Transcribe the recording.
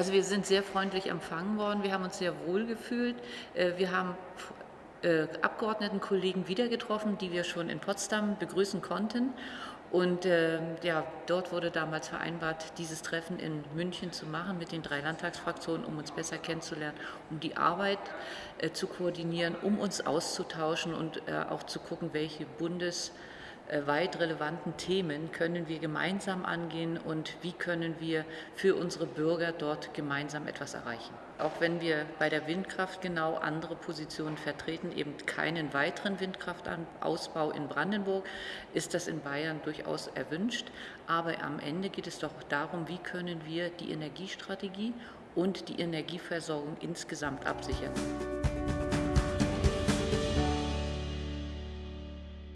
Also wir sind sehr freundlich empfangen worden, wir haben uns sehr wohl gefühlt. Äh, wir haben Abgeordnetenkollegen wieder getroffen, die wir schon in Potsdam begrüßen konnten. Und äh, ja, dort wurde damals vereinbart, dieses Treffen in München zu machen mit den drei Landtagsfraktionen, um uns besser kennenzulernen, um die Arbeit äh, zu koordinieren, um uns auszutauschen und äh, auch zu gucken, welche Bundes- äh, weit relevanten Themen können wir gemeinsam angehen und wie können wir für unsere Bürger dort gemeinsam etwas erreichen. Auch wenn wir bei der Windkraft genau andere Positionen vertreten, eben keinen weiteren Windkraftausbau in Brandenburg, ist das in Bayern durchaus erwünscht. Aber am Ende geht es doch darum, wie können wir die Energiestrategie und die Energieversorgung insgesamt absichern.